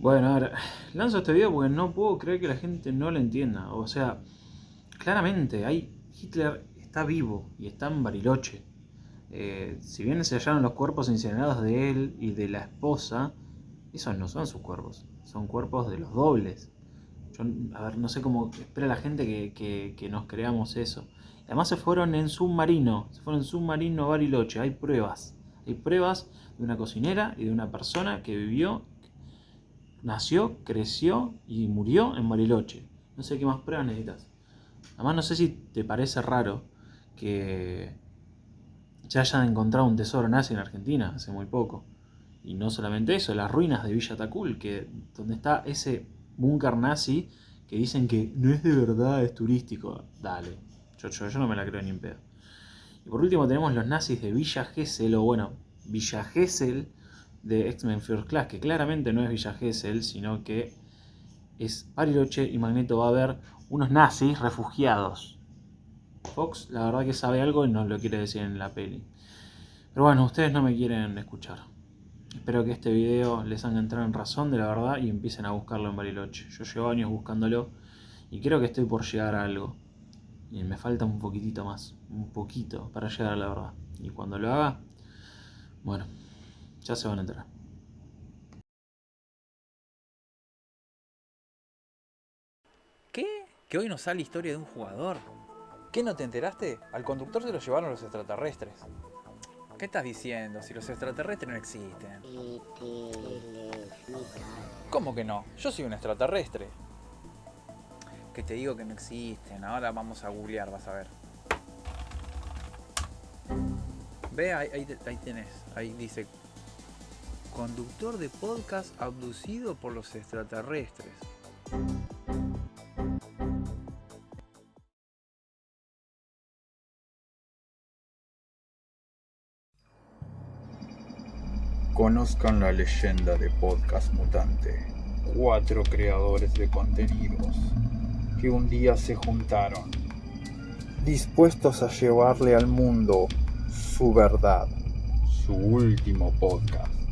Bueno, ahora, lanzo este video porque no puedo creer que la gente no lo entienda. O sea, claramente, hay, Hitler está vivo y está en Bariloche. Eh, si bien se hallaron los cuerpos incinerados de él y de la esposa, esos no son sus cuerpos, son cuerpos de los dobles. Yo, a ver, no sé cómo espera la gente que, que nos creamos eso. Además se fueron en submarino, se fueron en submarino a Bariloche, hay pruebas. Hay pruebas de una cocinera y de una persona que vivió, nació, creció y murió en Bariloche. No sé qué más pruebas necesitas. Además no sé si te parece raro que ya hayan encontrado un tesoro nazi en Argentina hace muy poco. Y no solamente eso, las ruinas de Villa Tacul, que donde está ese búnker nazi que dicen que no es de verdad, es turístico. Dale, yo, yo, no me la creo ni en pedo. Y por último tenemos los nazis de Villa Gesell, o bueno, Villa Gesell de X-Men First Class, que claramente no es Villa Gesell, sino que es Bariloche y Magneto va a ver unos nazis refugiados. Fox la verdad que sabe algo y nos lo quiere decir en la peli. Pero bueno, ustedes no me quieren escuchar. Espero que este video les haga entrar en razón de la verdad y empiecen a buscarlo en Bariloche. Yo llevo años buscándolo y creo que estoy por llegar a algo. Y me falta un poquitito más, un poquito para llegar a la verdad. Y cuando lo haga, bueno, ya se van a enterar. ¿Qué? ¿Que hoy nos sale historia de un jugador? ¿Qué no te enteraste? Al conductor se lo llevaron los extraterrestres. ¿Qué estás diciendo? Si los extraterrestres no existen. ¿Cómo que no? Yo soy un extraterrestre. Que te digo que no existen. Ahora vamos a googlear, vas a ver. Ve, ahí, ahí, ahí tenés. Ahí dice... Conductor de podcast abducido por los extraterrestres. Conozcan la leyenda de Podcast Mutante. Cuatro creadores de contenidos que un día se juntaron, dispuestos a llevarle al mundo su verdad, su último podcast.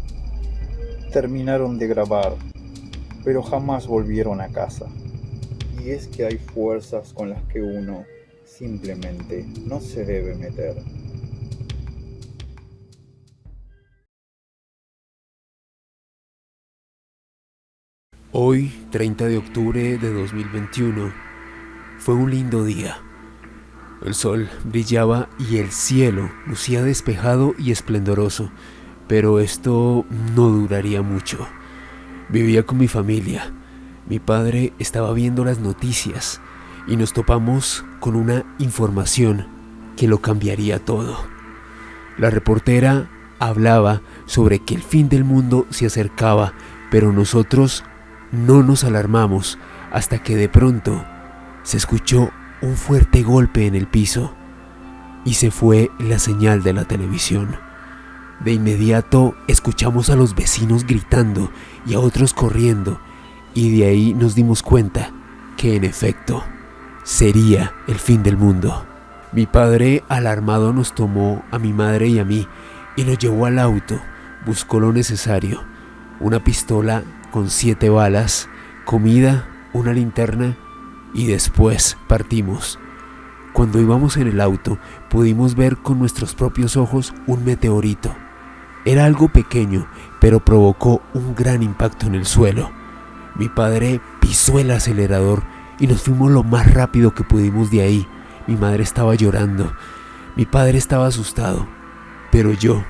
Terminaron de grabar, pero jamás volvieron a casa. Y es que hay fuerzas con las que uno simplemente no se debe meter. Hoy, 30 de octubre de 2021, fue un lindo día. El sol brillaba y el cielo lucía despejado y esplendoroso, pero esto no duraría mucho. Vivía con mi familia. Mi padre estaba viendo las noticias y nos topamos con una información que lo cambiaría todo. La reportera hablaba sobre que el fin del mundo se acercaba, pero nosotros no nos alarmamos hasta que de pronto se escuchó un fuerte golpe en el piso y se fue la señal de la televisión. De inmediato escuchamos a los vecinos gritando y a otros corriendo y de ahí nos dimos cuenta que en efecto sería el fin del mundo. Mi padre alarmado nos tomó a mi madre y a mí y nos llevó al auto, buscó lo necesario, una pistola con siete balas, comida, una linterna y después partimos. Cuando íbamos en el auto pudimos ver con nuestros propios ojos un meteorito. Era algo pequeño, pero provocó un gran impacto en el suelo. Mi padre pisó el acelerador y nos fuimos lo más rápido que pudimos de ahí. Mi madre estaba llorando. Mi padre estaba asustado, pero yo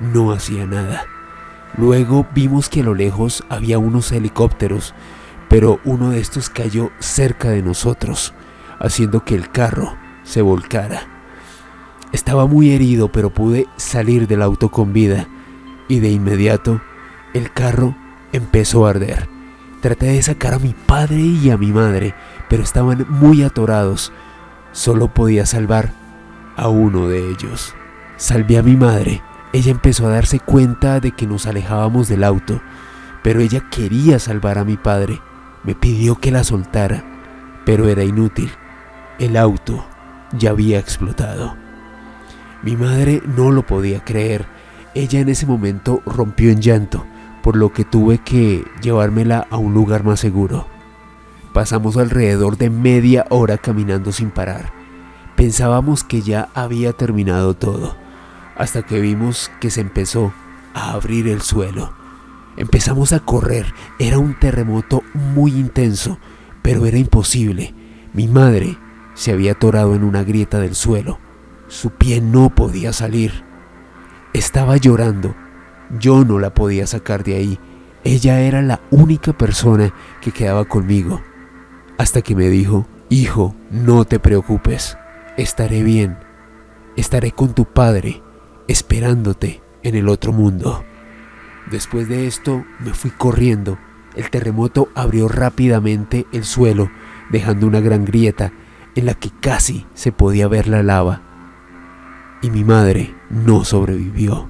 no hacía nada. Luego vimos que a lo lejos había unos helicópteros, pero uno de estos cayó cerca de nosotros, haciendo que el carro se volcara. Estaba muy herido, pero pude salir del auto con vida, y de inmediato el carro empezó a arder. Traté de sacar a mi padre y a mi madre, pero estaban muy atorados. Solo podía salvar a uno de ellos. Salvé a mi madre ella empezó a darse cuenta de que nos alejábamos del auto, pero ella quería salvar a mi padre. Me pidió que la soltara, pero era inútil. El auto ya había explotado. Mi madre no lo podía creer. Ella en ese momento rompió en llanto, por lo que tuve que llevármela a un lugar más seguro. Pasamos alrededor de media hora caminando sin parar. Pensábamos que ya había terminado todo, hasta que vimos que se empezó a abrir el suelo. Empezamos a correr, era un terremoto muy intenso, pero era imposible. Mi madre se había atorado en una grieta del suelo. Su pie no podía salir. Estaba llorando. Yo no la podía sacar de ahí. Ella era la única persona que quedaba conmigo. Hasta que me dijo, hijo, no te preocupes. Estaré bien. Estaré con tu padre, esperándote en el otro mundo. Después de esto me fui corriendo. El terremoto abrió rápidamente el suelo, dejando una gran grieta en la que casi se podía ver la lava. Y mi madre no sobrevivió.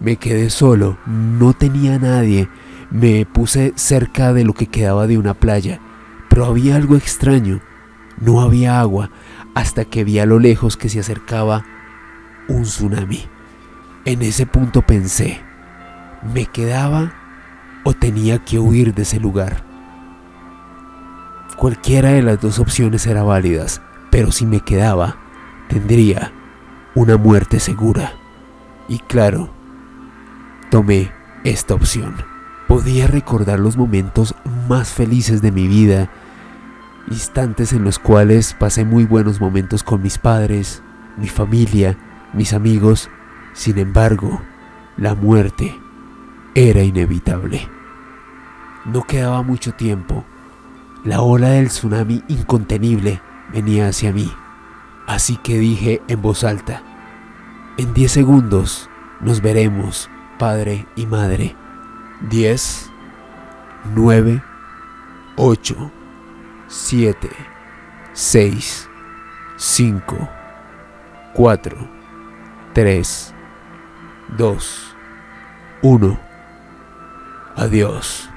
Me quedé solo, no tenía nadie. Me puse cerca de lo que quedaba de una playa, pero había algo extraño. No había agua hasta que vi a lo lejos que se acercaba un tsunami. En ese punto pensé, ¿me quedaba o tenía que huir de ese lugar? Cualquiera de las dos opciones era válidas, pero si me quedaba, tendría una muerte segura. Y claro, tomé esta opción. Podía recordar los momentos más felices de mi vida, instantes en los cuales pasé muy buenos momentos con mis padres, mi familia, mis amigos. Sin embargo, la muerte era inevitable. No quedaba mucho tiempo la ola del tsunami incontenible venía hacia mí, así que dije en voz alta, en 10 segundos nos veremos, padre y madre. 10, 9, 8, 7, 6, 5, 4, 3, 2, 1. Adiós.